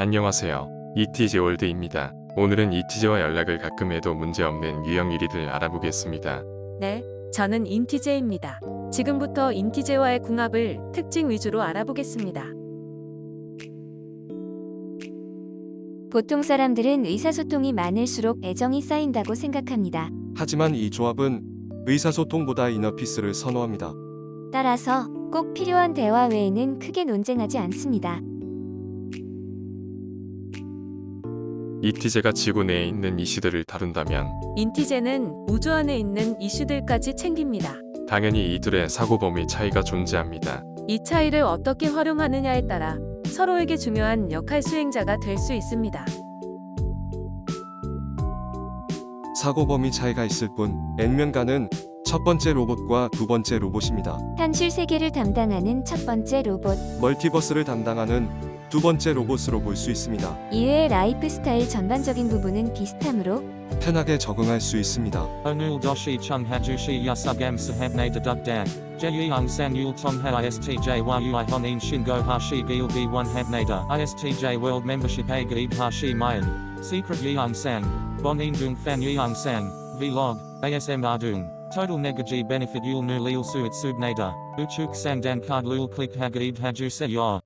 안녕하세요. 이티제 월드입니다. 오늘은 이티제와 연락을 가끔 해도 문제없는 유형 1위들 알아보겠습니다. 네, 저는 인티제입니다. 지금부터 인티제와의 궁합을 특징 위주로 알아보겠습니다. 보통 사람들은 의사소통이 많을수록 애정이 쌓인다고 생각합니다. 하지만 이 조합은 의사소통보다 이너피스를 선호합니다. 따라서 꼭 필요한 대화 외에는 크게 논쟁하지 않습니다. 이티제가 지구 내에 있는 이슈들을 다룬다면 인티제는 우주 안에 있는 이슈들까지 챙깁니다. 당연히 이 둘의 사고 범위 차이가 존재합니다. 이 차이를 어떻게 활용하느냐에 따라 서로에게 중요한 역할 수행자가 될 수 있습니다. 사고 범위 차이가 있을 뿐 N면가는 첫 번째 로봇과 두 번째 로봇입니다. 현실 세계를 담당하는 첫 번째 로봇, 멀티버스를 담당하는 두 번째 로봇으로 볼 수 있습니다. 이외의 라이프 스타일 전반적인 부분은 비슷하므로 편하게 적응할 수 있습니다. Onul doshi chung hajushi yasugam sahabne deduk dag. Jeyung san yul tong ha istj yu honin shingo hashi gil b 1 habnada. Istj world membership a gaib hashi mayan. Secret yeung sang. Bonin dung fan yeung sang. Vlog. ASM ardung. Total negaji benefit yul nu lil suit subnada. Uchuk sang dan card lul click hagaib haju se yor.